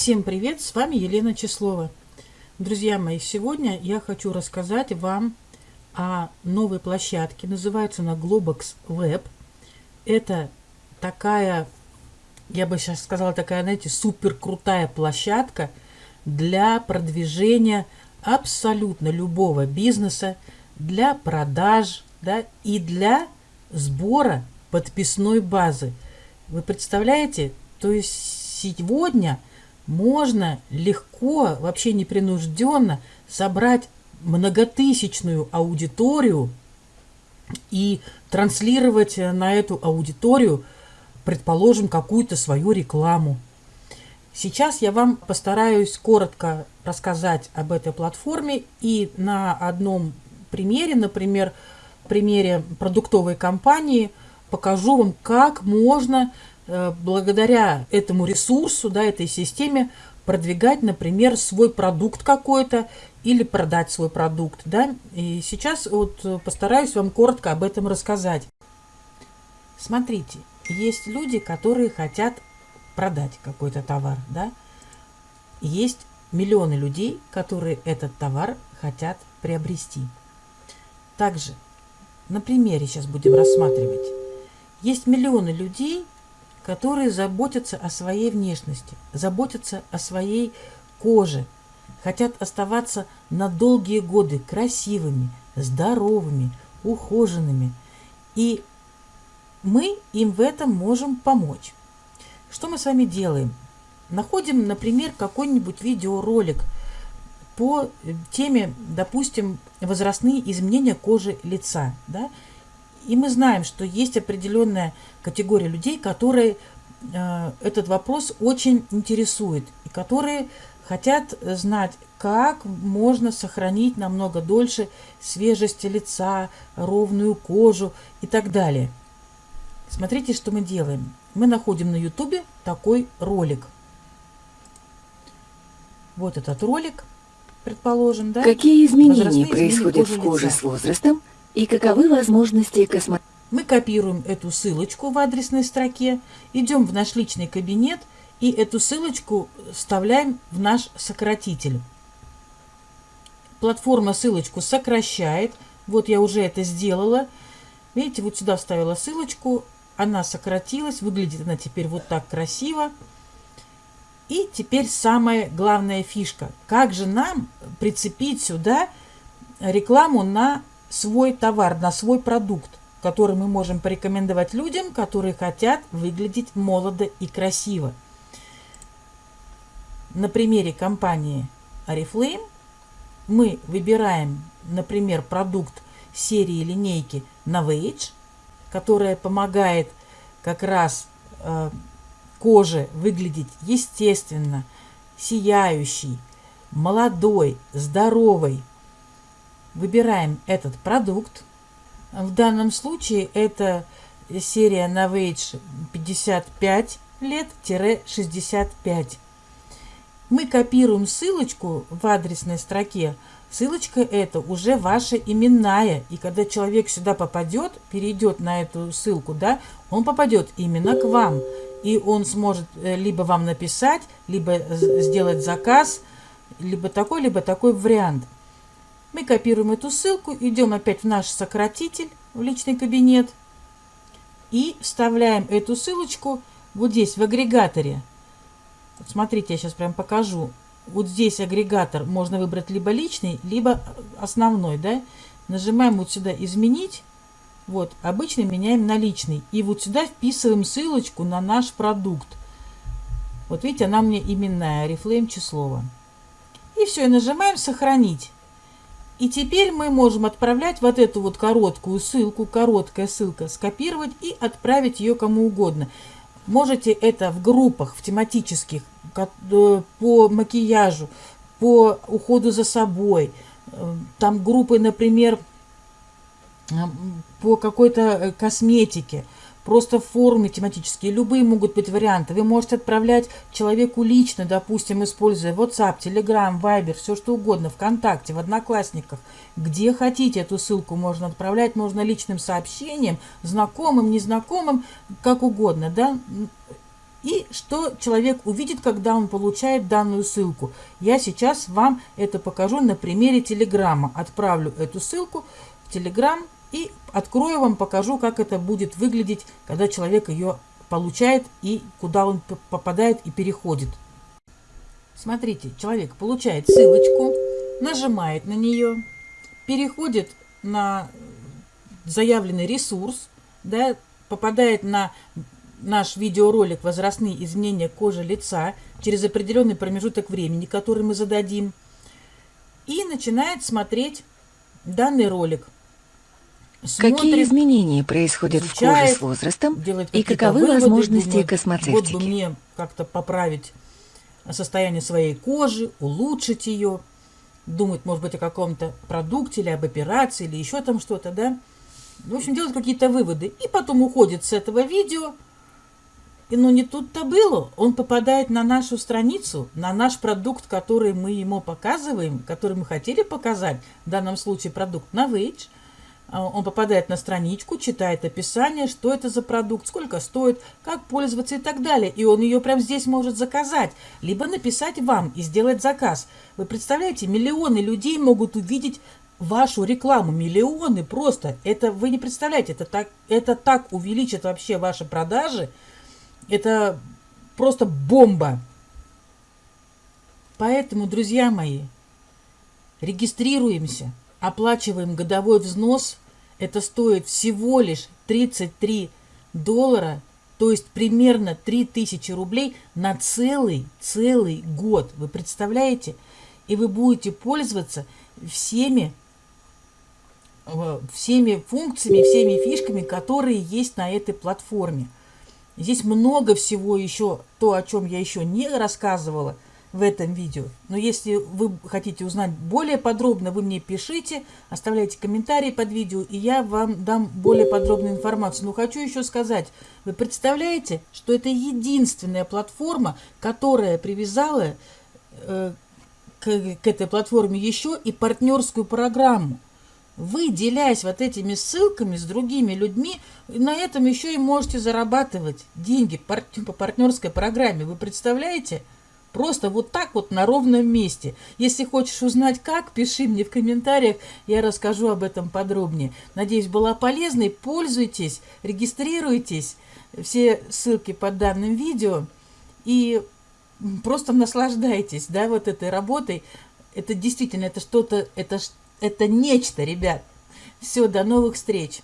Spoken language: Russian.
Всем привет, с вами Елена Числова. Друзья мои, сегодня я хочу рассказать вам о новой площадке. Называется она Globox Web. Это такая, я бы сейчас сказала, такая, знаете, супер крутая площадка для продвижения абсолютно любого бизнеса, для продаж да, и для сбора подписной базы. Вы представляете? То есть сегодня можно легко, вообще непринужденно собрать многотысячную аудиторию и транслировать на эту аудиторию, предположим, какую-то свою рекламу. Сейчас я вам постараюсь коротко рассказать об этой платформе и на одном примере, например, примере продуктовой компании, покажу вам, как можно Э, благодаря этому ресурсу, да, этой системе продвигать, например, свой продукт какой-то или продать свой продукт. Да? И сейчас вот постараюсь вам коротко об этом рассказать. Смотрите, есть люди, которые хотят продать какой-то товар. Да? Есть миллионы людей, которые этот товар хотят приобрести. Также на примере сейчас будем рассматривать. Есть миллионы людей, которые заботятся о своей внешности, заботятся о своей коже, хотят оставаться на долгие годы красивыми, здоровыми, ухоженными. И мы им в этом можем помочь. Что мы с вами делаем? Находим, например, какой-нибудь видеоролик по теме, допустим, возрастные изменения кожи лица. Да? И мы знаем, что есть определенная категория людей, которые э, этот вопрос очень интересует, и которые хотят знать, как можно сохранить намного дольше свежесть лица, ровную кожу и так далее. Смотрите, что мы делаем. Мы находим на ютубе такой ролик. Вот этот ролик, предположим, да? Какие изменения происходят в коже лица. с возрастом и каковы возможности космо... Мы копируем эту ссылочку в адресной строке, идем в наш личный кабинет и эту ссылочку вставляем в наш сократитель. Платформа ссылочку сокращает. Вот я уже это сделала. Видите, вот сюда вставила ссылочку. Она сократилась. Выглядит она теперь вот так красиво. И теперь самая главная фишка. Как же нам прицепить сюда рекламу на свой товар, на свой продукт, который мы можем порекомендовать людям, которые хотят выглядеть молодо и красиво. На примере компании Oriflame мы выбираем, например, продукт серии линейки Novage, которая помогает как раз э, коже выглядеть естественно, сияющей, молодой, здоровой, Выбираем этот продукт. В данном случае это серия Novage 55 лет-65. Мы копируем ссылочку в адресной строке. Ссылочка это уже ваша именная. И когда человек сюда попадет, перейдет на эту ссылку, да, он попадет именно к вам. И он сможет э, либо вам написать, либо сделать заказ, либо такой, либо такой вариант. Мы копируем эту ссылку, идем опять в наш сократитель, в личный кабинет и вставляем эту ссылочку вот здесь, в агрегаторе. Вот смотрите, я сейчас прям покажу. Вот здесь агрегатор можно выбрать либо личный, либо основной, да. Нажимаем вот сюда «Изменить». Вот, обычно меняем на личный. И вот сюда вписываем ссылочку на наш продукт. Вот видите, она мне именная, Reflame Числова. И все, и нажимаем «Сохранить». И теперь мы можем отправлять вот эту вот короткую ссылку, короткая ссылка, скопировать и отправить ее кому угодно. Можете это в группах, в тематических, э, по макияжу, по уходу за собой. Э, там группы, например, э, по какой-то косметике – просто формы тематические, любые могут быть варианты. Вы можете отправлять человеку лично, допустим, используя WhatsApp, Telegram, Viber, все что угодно, ВКонтакте, в Одноклассниках. Где хотите эту ссылку можно отправлять, можно личным сообщением, знакомым, незнакомым, как угодно, да. И что человек увидит, когда он получает данную ссылку. Я сейчас вам это покажу на примере Телеграма. Отправлю эту ссылку в Телеграм и открою вам, покажу, как это будет выглядеть, когда человек ее получает и куда он попадает и переходит. Смотрите, человек получает ссылочку, нажимает на нее, переходит на заявленный ресурс, да, попадает на наш видеоролик «Возрастные изменения кожи лица» через определенный промежуток времени, который мы зададим, и начинает смотреть данный ролик. Смотрит, Какие изменения происходят изучает, в коже с возрастом и каковы выводы, возможности думает, косметики? Вот бы мне как-то поправить состояние своей кожи, улучшить ее, думает, может быть, о каком-то продукте или об операции или еще там что-то, да? В общем, делает какие-то выводы. И потом уходит с этого видео. И ну не тут-то было. Он попадает на нашу страницу, на наш продукт, который мы ему показываем, который мы хотели показать, в данном случае продукт Novage. А, он попадает на страничку, читает описание, что это за продукт, сколько стоит, как пользоваться и так далее. И он ее прямо здесь может заказать, либо написать вам и сделать заказ. Вы представляете, миллионы людей могут увидеть вашу рекламу, миллионы просто. Это вы не представляете, это так, это так увеличит вообще ваши продажи. Это просто бомба. Поэтому, друзья мои, регистрируемся оплачиваем годовой взнос, это стоит всего лишь 33 доллара, то есть примерно 3000 рублей на целый, целый год. Вы представляете? И вы будете пользоваться всеми, э, всеми функциями, всеми фишками, которые есть на этой платформе. Здесь много всего еще, то, о чем я еще не рассказывала – в этом видео. Но если вы хотите узнать более подробно, вы мне пишите, оставляйте комментарии под видео, и я вам дам более подробную информацию. Но хочу еще сказать, вы представляете, что это единственная платформа, которая привязала э, к, к этой платформе еще и партнерскую программу. Вы, делясь вот этими ссылками с другими людьми, на этом еще и можете зарабатывать деньги по партнерской программе. Вы представляете? Просто вот так вот на ровном месте. Если хочешь узнать как, пиши мне в комментариях, я расскажу об этом подробнее. Надеюсь, была полезной. Пользуйтесь, регистрируйтесь. Все ссылки под данным видео. И просто наслаждайтесь, да, вот этой работой. Это действительно, это что-то, это, это нечто, ребят. Все, до новых встреч.